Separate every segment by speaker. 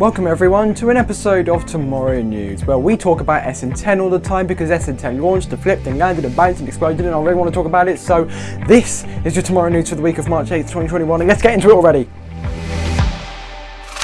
Speaker 1: Welcome everyone to an episode of Tomorrow News, where we talk about SN10 all the time because SN10 launched and flipped and landed and bounced and exploded and I really want to talk about it, so this is your Tomorrow News for the week of March 8th, 2021 and let's get into it already!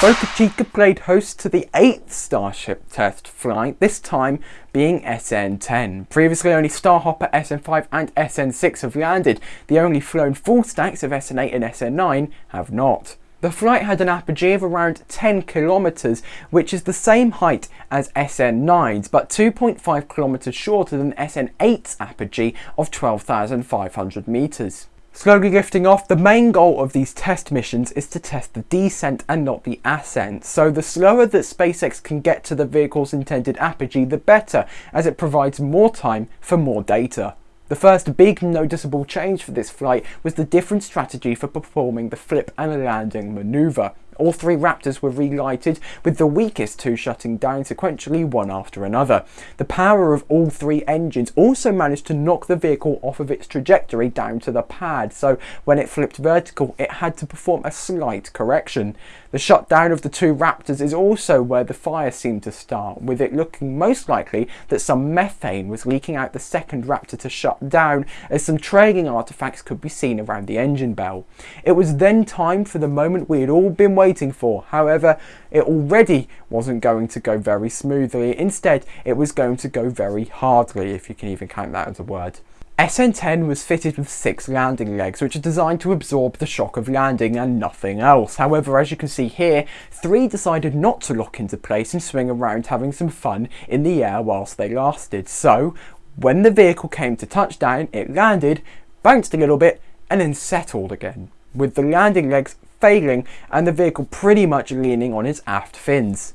Speaker 1: Boca Chica played host to the 8th Starship test flight, this time being SN10. Previously only Starhopper, SN5 and SN6 have landed, the only flown full stacks of SN8 and SN9 have not. The flight had an apogee of around 10 kilometers, which is the same height as SN9's, but 2.5 kilometers shorter than SN8's apogee of 12,500 meters. Slowly lifting off, the main goal of these test missions is to test the descent and not the ascent, so the slower that SpaceX can get to the vehicle's intended apogee the better, as it provides more time for more data. The first big noticeable change for this flight was the different strategy for performing the flip and landing manoeuvre. All three Raptors were relighted, with the weakest two shutting down sequentially one after another. The power of all three engines also managed to knock the vehicle off of its trajectory down to the pad, so when it flipped vertical it had to perform a slight correction. The shutdown of the two Raptors is also where the fire seemed to start, with it looking most likely that some methane was leaking out the second Raptor to shut down, as some trailing artifacts could be seen around the engine bell. It was then time for the moment we had all been waiting waiting for. However, it already wasn't going to go very smoothly. Instead, it was going to go very hardly, if you can even count that as a word. SN10 was fitted with six landing legs, which are designed to absorb the shock of landing and nothing else. However, as you can see here, three decided not to lock into place and swing around having some fun in the air whilst they lasted. So, when the vehicle came to touchdown, it landed, bounced a little bit, and then settled again, with the landing legs failing and the vehicle pretty much leaning on its aft fins.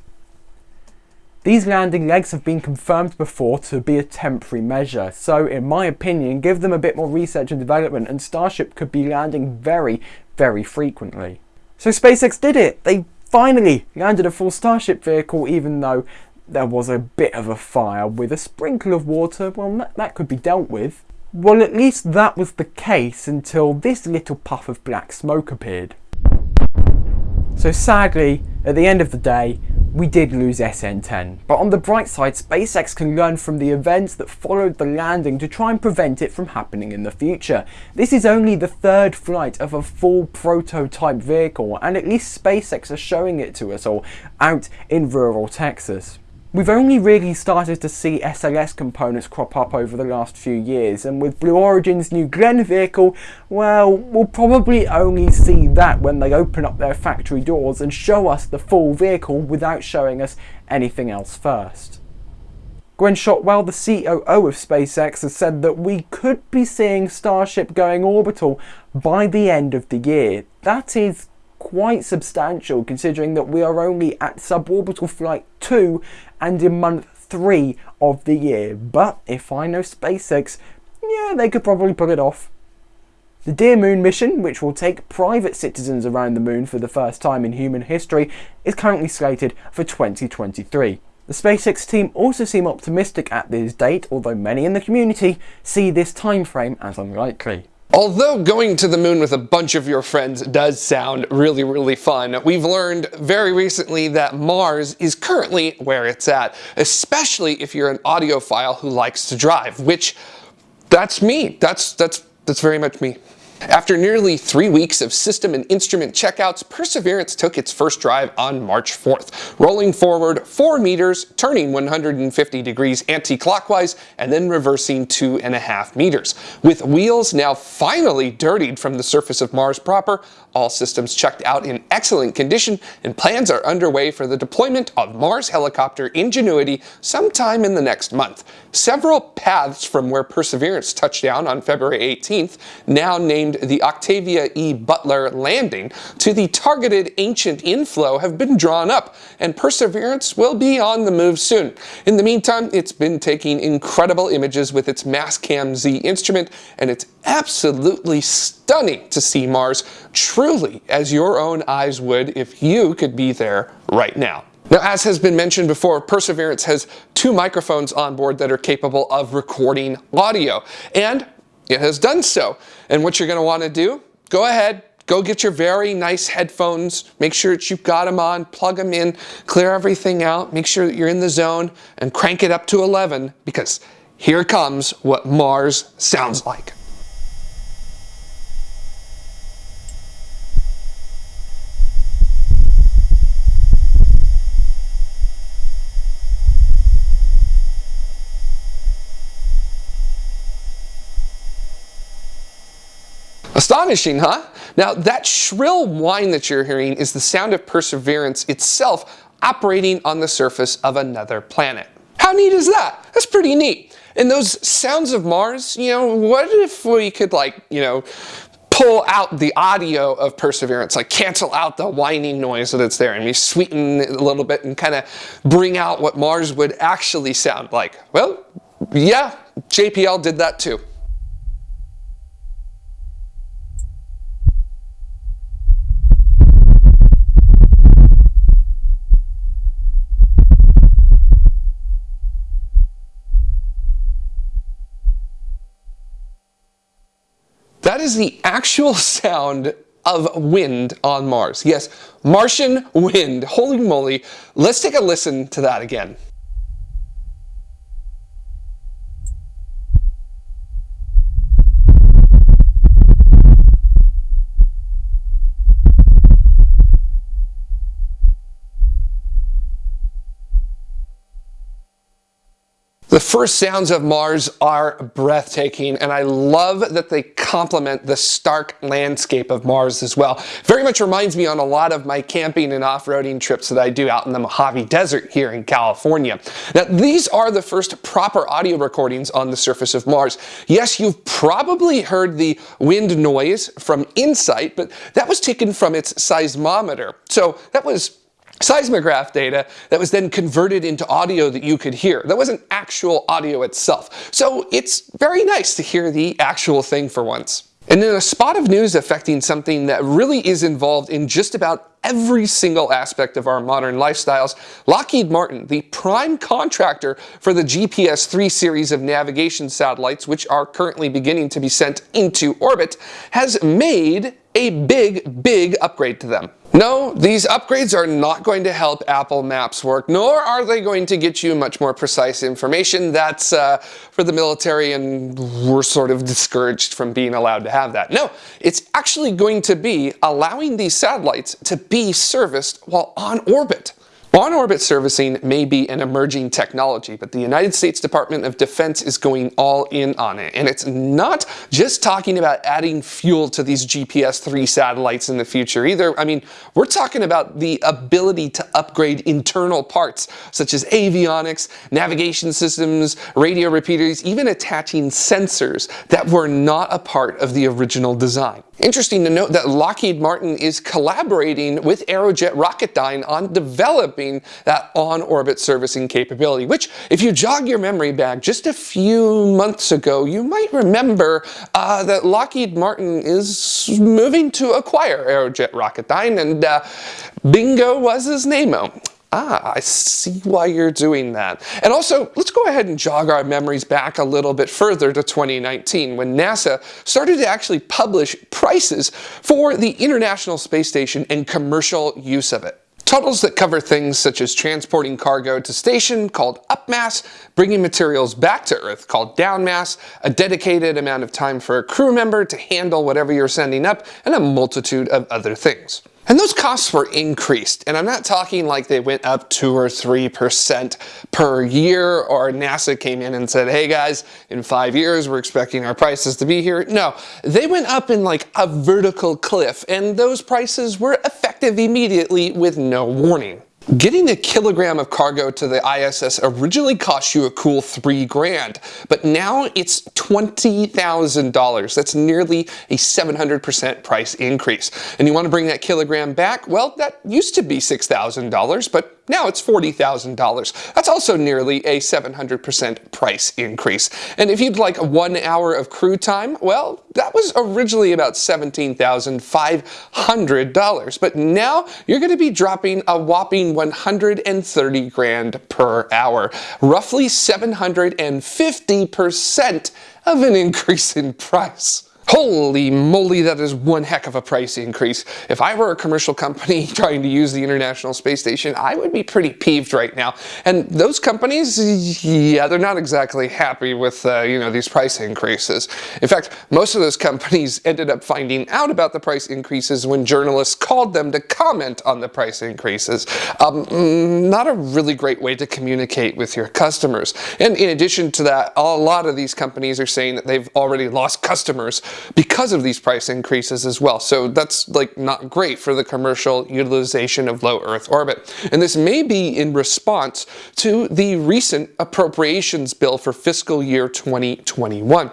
Speaker 1: These landing legs have been confirmed before to be a temporary measure, so in my opinion give them a bit more research and development and Starship could be landing very, very frequently. So SpaceX did it! They finally landed a full Starship vehicle even though there was a bit of a fire with a sprinkle of water, well that, that could be dealt with. Well at least that was the case until this little puff of black smoke appeared. So sadly, at the end of the day, we did lose SN10. But on the bright side, SpaceX can learn from the events that followed the landing to try and prevent it from happening in the future. This is only the third flight of a full prototype vehicle, and at least SpaceX are showing it to us all out in rural Texas. We've only really started to see SLS components crop up over the last few years and with Blue Origin's new Glenn vehicle, well, we'll probably only see that when they open up their factory doors and show us the full vehicle without showing us anything else first. Gwynne Shotwell, the COO of SpaceX, has said that we could be seeing Starship going orbital by the end of the year. That is quite substantial considering that we are only at suborbital flight 2 and in month 3 of the year. But if I know SpaceX, yeah, they could probably pull it off. The Dear Moon mission, which will take private citizens around the moon for the first time in human history, is currently slated for 2023. The SpaceX team also seem optimistic at this date, although many in the community see this timeframe as unlikely.
Speaker 2: Although going to the moon with a bunch of your friends does sound really, really fun, we've learned very recently that Mars is currently where it's at, especially if you're an audiophile who likes to drive, which that's me. That's, that's, that's very much me. After nearly three weeks of system and instrument checkouts, Perseverance took its first drive on March 4th, rolling forward 4 meters, turning 150 degrees anti-clockwise, and then reversing 2.5 meters. With wheels now finally dirtied from the surface of Mars proper, all systems checked out in excellent condition, and plans are underway for the deployment of Mars helicopter Ingenuity sometime in the next month. Several paths from where Perseverance touched down on February 18th, now named named the Octavia E. Butler landing to the targeted ancient inflow have been drawn up, and Perseverance will be on the move soon. In the meantime, it's been taking incredible images with its Mastcam Z instrument, and it's absolutely stunning to see Mars truly as your own eyes would if you could be there right now. Now, as has been mentioned before, Perseverance has two microphones on board that are capable of recording audio. And it has done so. And what you're going to want to do, go ahead, go get your very nice headphones, make sure that you've got them on, plug them in, clear everything out, make sure that you're in the zone, and crank it up to 11 because here comes what Mars sounds like. Astonishing, huh? Now, that shrill whine that you're hearing is the sound of Perseverance itself operating on the surface of another planet. How neat is that? That's pretty neat. And those sounds of Mars, you know, what if we could like, you know, pull out the audio of Perseverance, like cancel out the whining noise that's there and we sweeten it a little bit and kind of bring out what Mars would actually sound like? Well, yeah, JPL did that too. That is the actual sound of wind on Mars. Yes, Martian wind. Holy moly. Let's take a listen to that again. The first sounds of Mars are breathtaking, and I love that they complement the stark landscape of Mars as well. Very much reminds me on a lot of my camping and off-roading trips that I do out in the Mojave Desert here in California. Now, these are the first proper audio recordings on the surface of Mars. Yes, you've probably heard the wind noise from InSight, but that was taken from its seismometer. So that was seismograph data that was then converted into audio that you could hear. That wasn't actual audio itself. So it's very nice to hear the actual thing for once. And then a spot of news affecting something that really is involved in just about every single aspect of our modern lifestyles, Lockheed Martin, the prime contractor for the GPS-3 series of navigation satellites, which are currently beginning to be sent into orbit, has made a big, big upgrade to them. No, these upgrades are not going to help Apple Maps work, nor are they going to get you much more precise information. That's uh, for the military and we're sort of discouraged from being allowed to have that. No, it's actually going to be allowing these satellites to be serviced while on orbit. On-orbit servicing may be an emerging technology, but the United States Department of Defense is going all in on it. And it's not just talking about adding fuel to these GPS-3 satellites in the future either. I mean, we're talking about the ability to upgrade internal parts, such as avionics, navigation systems, radio repeaters, even attaching sensors that were not a part of the original design. Interesting to note that Lockheed Martin is collaborating with Aerojet Rocketdyne on developing that on-orbit servicing capability, which if you jog your memory back just a few months ago, you might remember uh, that Lockheed Martin is moving to acquire Aerojet Rocketdyne and uh, bingo was his name-o. Ah, I see why you're doing that. And also, let's go ahead and jog our memories back a little bit further to 2019 when NASA started to actually publish prices for the International Space Station and commercial use of it. Totals that cover things such as transporting cargo to station called upmass, bringing materials back to Earth called downmass, a dedicated amount of time for a crew member to handle whatever you're sending up, and a multitude of other things. And those costs were increased. And I'm not talking like they went up 2 or 3% per year or NASA came in and said, hey guys, in five years we're expecting our prices to be here. No, they went up in like a vertical cliff and those prices were effective immediately with no warning. Getting a kilogram of cargo to the ISS originally cost you a cool three grand, but now it's $20,000. That's nearly a 700% price increase. And you want to bring that kilogram back? Well, that used to be $6,000, but now it's $40,000. That's also nearly a 700% price increase. And if you'd like one hour of crew time, well, that was originally about $17,500. But now you're going to be dropping a whopping 130 grand per hour, roughly 750% of an increase in price. Holy moly, that is one heck of a price increase. If I were a commercial company trying to use the International Space Station, I would be pretty peeved right now. And those companies, yeah, they're not exactly happy with, uh, you know, these price increases. In fact, most of those companies ended up finding out about the price increases when journalists called them to comment on the price increases. Um, mm, not a really great way to communicate with your customers. And in addition to that, a lot of these companies are saying that they've already lost customers because of these price increases as well. So that's like not great for the commercial utilization of low Earth orbit. And this may be in response to the recent appropriations bill for fiscal year 2021.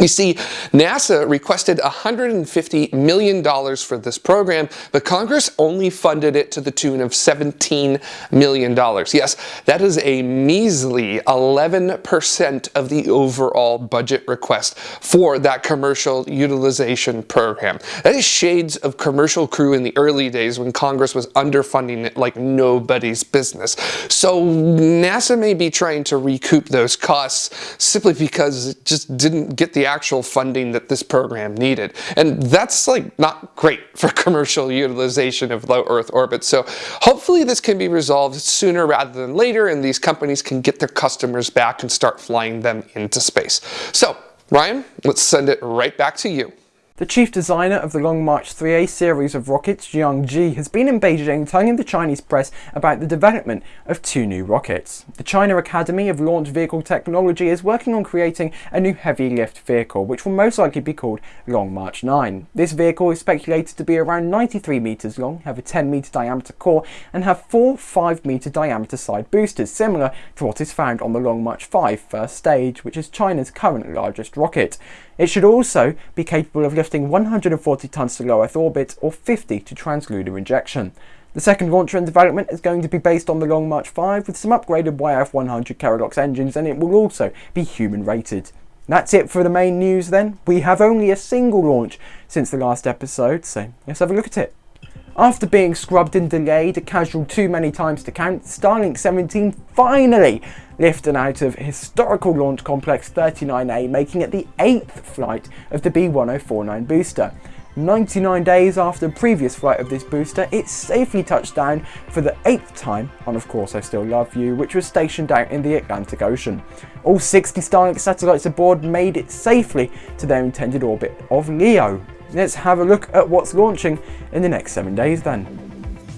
Speaker 2: You see, NASA requested $150 million for this program, but Congress only funded it to the tune of $17 million. Yes, that is a measly 11% of the overall budget request for that commercial utilization program. That is shades of commercial crew in the early days when Congress was underfunding it like nobody's business. So NASA may be trying to recoup those costs simply because it just didn't get the actual funding that this program needed. And that's like not great for commercial utilization of low Earth orbit. So hopefully this can be resolved sooner rather than later and these companies can get their customers back and start flying them into space. So Ryan, let's send it right back to you.
Speaker 1: The chief designer of the Long March 3A series of rockets, Jiang Jie, has been in Beijing telling the Chinese press about the development of two new rockets. The China Academy of Launch Vehicle Technology is working on creating a new heavy lift vehicle, which will most likely be called Long March 9. This vehicle is speculated to be around 93 metres long, have a 10 metre diameter core, and have four 5 metre diameter side boosters, similar to what is found on the Long March 5 first stage, which is China's current largest rocket. It should also be capable of lifting 140 tons to low Earth orbit or 50 to translunar injection. The second launcher in development is going to be based on the Long March 5 with some upgraded YF100 Kerolox engines and it will also be human rated. That's it for the main news then. We have only a single launch since the last episode, so let's have a look at it. After being scrubbed and delayed a casual too many times to count, Starlink 17 finally lifted out of historical launch complex 39A, making it the eighth flight of the B1049 booster. 99 days after the previous flight of this booster, it safely touched down for the eighth time on Of Course I Still Love You, which was stationed out in the Atlantic Ocean. All 60 Starlink satellites aboard made it safely to their intended orbit of LEO. Let's have a look at what's launching in the next seven days then.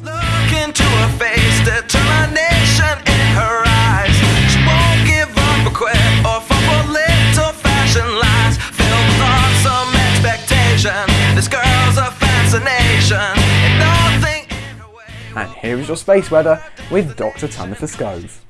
Speaker 1: Look into her face, determination in her eyes. She won't give up or quit or for little fashion lies. Filled with awesome expectation. This girl's a fascination. And here is your space weather with Dr. Tamitha Skov.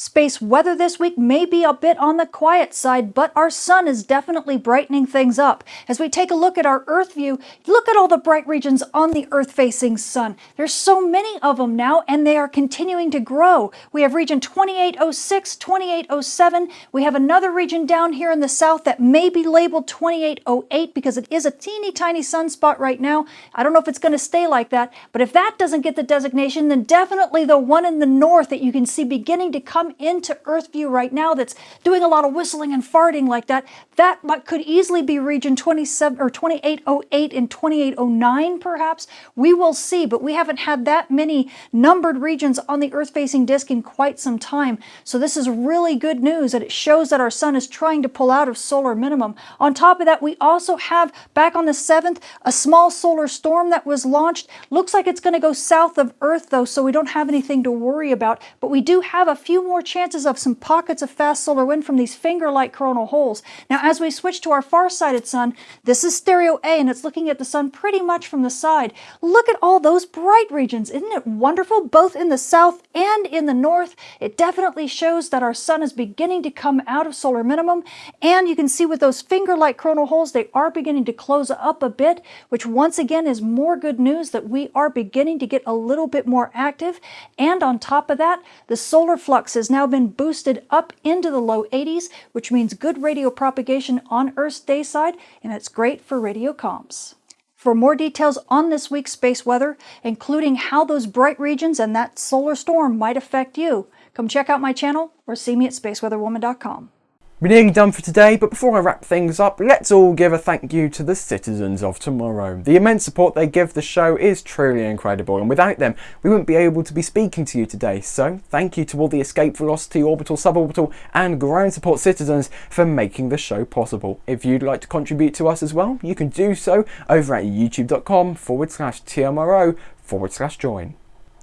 Speaker 3: Space weather this week may be a bit on the quiet side, but our sun is definitely brightening things up. As we take a look at our Earth view, look at all the bright regions on the Earth-facing sun. There's so many of them now, and they are continuing to grow. We have region 2806, 2807. We have another region down here in the south that may be labeled 2808 because it is a teeny tiny sunspot right now. I don't know if it's going to stay like that, but if that doesn't get the designation, then definitely the one in the north that you can see beginning to come come into Earth view right now that's doing a lot of whistling and farting like that, that could easily be region 27 or 2808 and 2809 perhaps. We will see, but we haven't had that many numbered regions on the Earth-facing disk in quite some time. So this is really good news that it shows that our sun is trying to pull out of solar minimum. On top of that, we also have back on the 7th a small solar storm that was launched. Looks like it's going to go south of Earth though, so we don't have anything to worry about. But we do have a few more more chances of some pockets of fast solar wind from these finger-like coronal holes. Now, as we switch to our far-sighted sun, this is stereo A, and it's looking at the sun pretty much from the side. Look at all those bright regions. Isn't it wonderful, both in the south and in the north? It definitely shows that our sun is beginning to come out of solar minimum, and you can see with those finger-like coronal holes, they are beginning to close up a bit, which once again is more good news that we are beginning to get a little bit more active. And on top of that, the solar flux is now been boosted up into the low 80s, which means good radio propagation on Earth's day side, and it's great for radio comms. For more details on this week's space weather, including how those bright regions and that solar storm might affect you, come check out my channel or see me at spaceweatherwoman.com.
Speaker 1: We're nearly done for today, but before I wrap things up, let's all give a thank you to the citizens of tomorrow. The immense support they give the show is truly incredible, and without them, we wouldn't be able to be speaking to you today. So, thank you to all the Escape Velocity, Orbital, Suborbital, and Ground Support citizens for making the show possible. If you'd like to contribute to us as well, you can do so over at youtube.com forward slash TMRO forward slash join.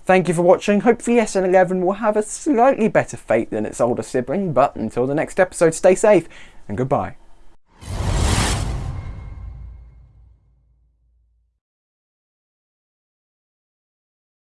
Speaker 1: Thank you for watching. Hopefully SN11 will have a slightly better fate than its older sibling, but until the next episode, stay safe and goodbye.